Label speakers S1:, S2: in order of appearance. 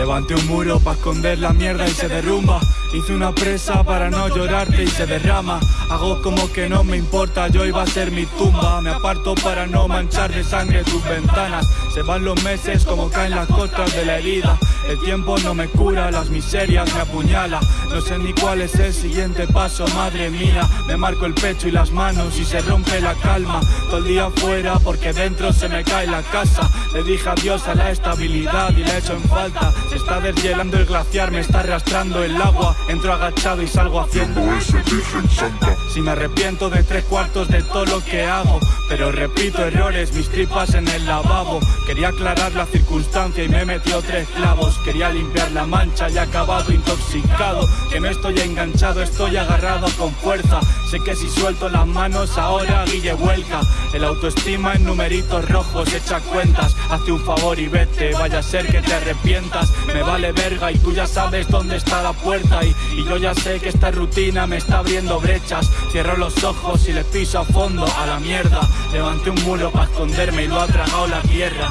S1: Levanté un muro para esconder la mierda y se derrumba Hice una presa para no llorarte y se derrama. Hago como que no me importa, yo iba a ser mi tumba. Me aparto para no manchar de sangre tus ventanas. Se van los meses como caen las costras de la herida. El tiempo no me cura, las miserias me apuñala. No sé ni cuál es el siguiente paso, madre mía. Me marco el pecho y las manos y se rompe la calma. Todo el día afuera porque dentro se me cae la casa. Le dije adiós a la estabilidad y le echo en falta. Se está deshielando el glaciar, me está arrastrando el agua Entro agachado y salgo haciendo ese virgen santa. Si me arrepiento de tres cuartos de todo lo que hago Pero repito errores, mis tripas en el lavabo. Quería aclarar la circunstancia y me metió tres clavos. Quería limpiar la mancha y acabado intoxicado. Que me estoy enganchado, estoy agarrado con fuerza. Sé que si suelto las manos ahora Guille vuelca. El autoestima en numeritos rojos, echa cuentas. Hazte un favor y vete, vaya a ser que te arrepientas. Me vale verga y tú ya sabes dónde está la puerta y yo ya sé que esta rutina me está abriendo brechas. Cierro los ojos y le piso a fondo a la mierda. Levanté un muro para esconderme y lo ha tragado la tierra